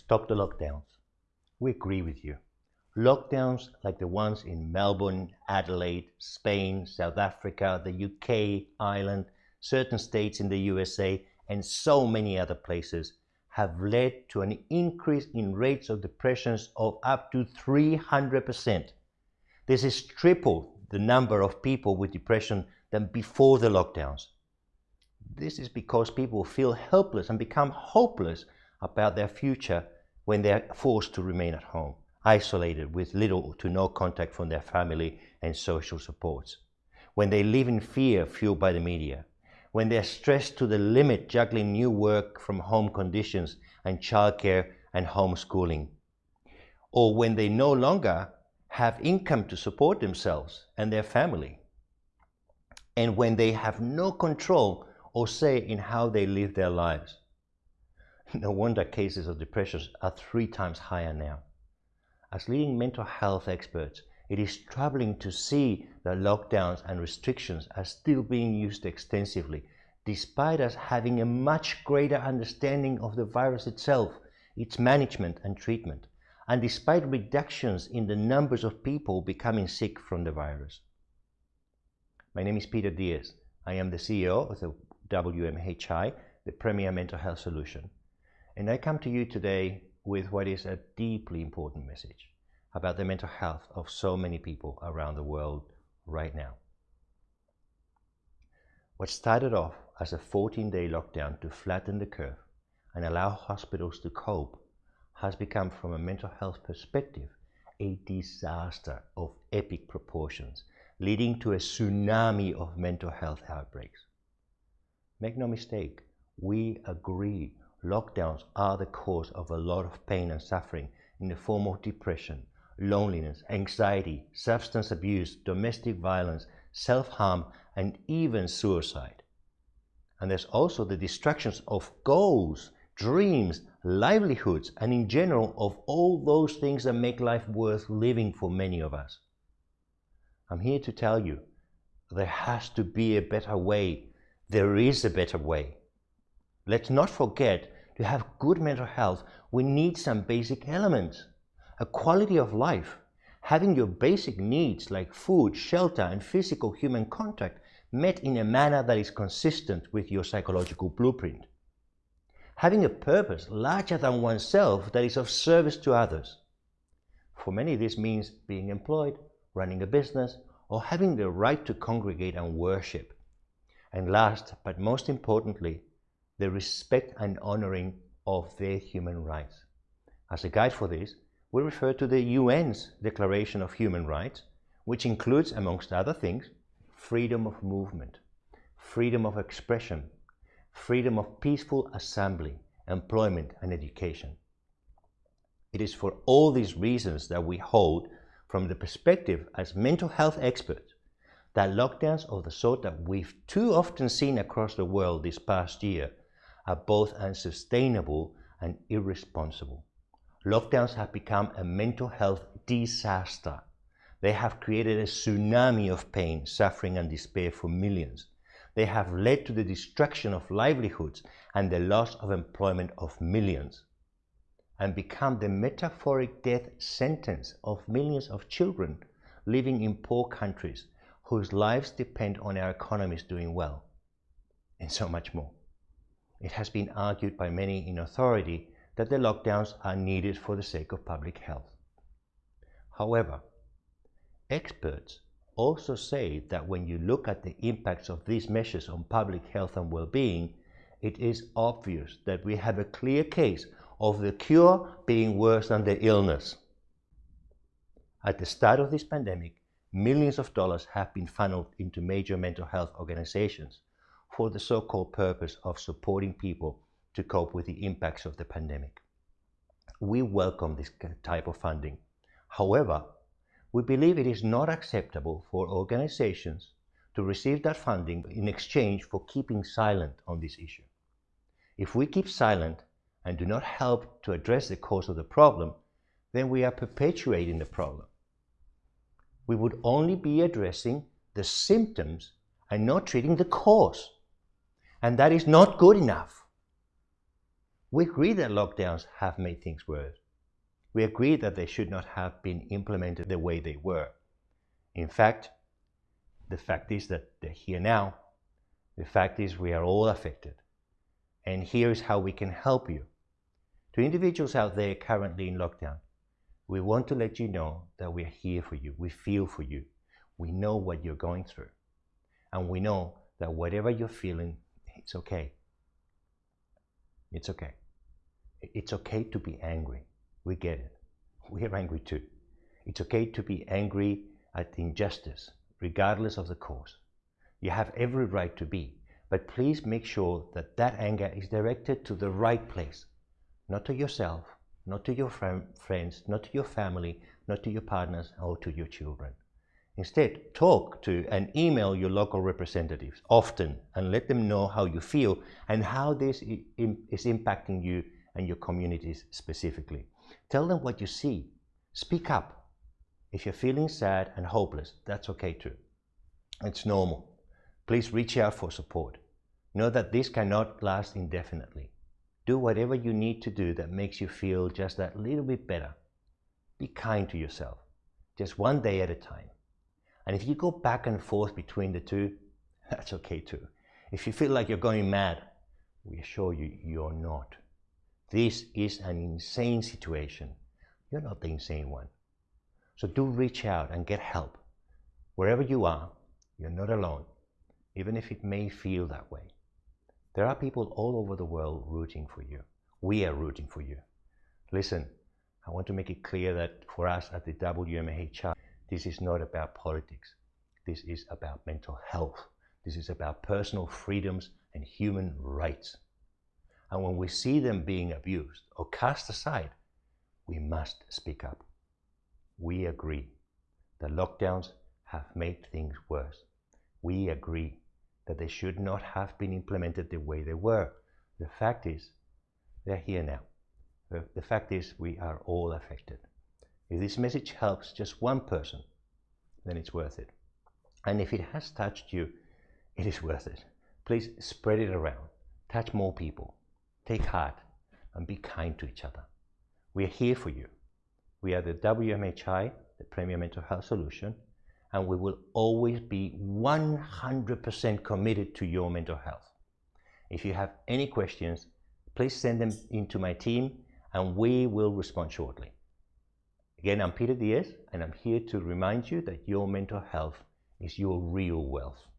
stop the lockdowns. We agree with you. Lockdowns like the ones in Melbourne, Adelaide, Spain, South Africa, the UK, Ireland, certain states in the USA, and so many other places have led to an increase in rates of depressions of up to 300%. This is triple the number of people with depression than before the lockdowns. This is because people feel helpless and become hopeless about their future when they are forced to remain at home, isolated with little to no contact from their family and social supports. When they live in fear fueled by the media, when they're stressed to the limit juggling new work from home conditions and childcare and homeschooling. Or when they no longer have income to support themselves and their family. And when they have no control or say in how they live their lives. No wonder cases of depression are three times higher now. As leading mental health experts, it is troubling to see that lockdowns and restrictions are still being used extensively, despite us having a much greater understanding of the virus itself, its management and treatment, and despite reductions in the numbers of people becoming sick from the virus. My name is Peter Diaz. I am the CEO of the WMHI, the premier mental health solution. And I come to you today with what is a deeply important message about the mental health of so many people around the world right now. What started off as a 14-day lockdown to flatten the curve and allow hospitals to cope has become, from a mental health perspective, a disaster of epic proportions, leading to a tsunami of mental health outbreaks. Make no mistake, we agree lockdowns are the cause of a lot of pain and suffering in the form of depression, loneliness, anxiety, substance abuse, domestic violence, self-harm, and even suicide. And there's also the destructions of goals, dreams, livelihoods, and in general of all those things that make life worth living for many of us. I'm here to tell you, there has to be a better way. There is a better way. Let's not forget, to have good mental health, we need some basic elements a quality of life, having your basic needs like food, shelter, and physical human contact met in a manner that is consistent with your psychological blueprint. Having a purpose larger than oneself that is of service to others. For many, this means being employed, running a business, or having the right to congregate and worship. And last, but most importantly, the respect and honoring of their human rights. As a guide for this, we refer to the UN's Declaration of Human Rights, which includes, amongst other things, freedom of movement, freedom of expression, freedom of peaceful assembly, employment, and education. It is for all these reasons that we hold, from the perspective as mental health experts, that lockdowns of the sort that we've too often seen across the world this past year are both unsustainable and irresponsible. Lockdowns have become a mental health disaster. They have created a tsunami of pain, suffering and despair for millions. They have led to the destruction of livelihoods and the loss of employment of millions and become the metaphoric death sentence of millions of children living in poor countries whose lives depend on our economies doing well, and so much more. It has been argued by many in authority that the lockdowns are needed for the sake of public health. However, experts also say that when you look at the impacts of these measures on public health and well-being, it is obvious that we have a clear case of the cure being worse than the illness. At the start of this pandemic, millions of dollars have been funneled into major mental health organizations for the so-called purpose of supporting people to cope with the impacts of the pandemic. We welcome this type of funding. However, we believe it is not acceptable for organizations to receive that funding in exchange for keeping silent on this issue. If we keep silent and do not help to address the cause of the problem, then we are perpetuating the problem. We would only be addressing the symptoms and not treating the cause. And that is not good enough. We agree that lockdowns have made things worse. We agree that they should not have been implemented the way they were. In fact, the fact is that they're here now. The fact is we are all affected. And here is how we can help you. To individuals out there currently in lockdown, we want to let you know that we are here for you. We feel for you. We know what you're going through. And we know that whatever you're feeling, it's okay. It's okay. It's okay to be angry. We get it. We are angry too. It's okay to be angry at injustice, regardless of the cause. You have every right to be, but please make sure that that anger is directed to the right place, not to yourself, not to your friends, not to your family, not to your partners, or to your children. Instead, talk to and email your local representatives often and let them know how you feel and how this is impacting you and your communities specifically. Tell them what you see. Speak up. If you're feeling sad and hopeless, that's okay too. It's normal. Please reach out for support. Know that this cannot last indefinitely. Do whatever you need to do that makes you feel just that little bit better. Be kind to yourself, just one day at a time. And if you go back and forth between the two, that's okay too. If you feel like you're going mad, we assure you, you're not. This is an insane situation. You're not the insane one. So do reach out and get help. Wherever you are, you're not alone, even if it may feel that way. There are people all over the world rooting for you. We are rooting for you. Listen, I want to make it clear that for us at the WMHI, this is not about politics. This is about mental health. This is about personal freedoms and human rights. And when we see them being abused or cast aside, we must speak up. We agree that lockdowns have made things worse. We agree that they should not have been implemented the way they were. The fact is, they're here now. The fact is, we are all affected. If this message helps just one person, then it's worth it. And if it has touched you, it is worth it. Please spread it around. Touch more people. Take heart and be kind to each other. We are here for you. We are the WMHI, the Premier Mental Health Solution, and we will always be 100% committed to your mental health. If you have any questions, please send them into my team and we will respond shortly. Again, I'm Peter Diaz, and I'm here to remind you that your mental health is your real wealth.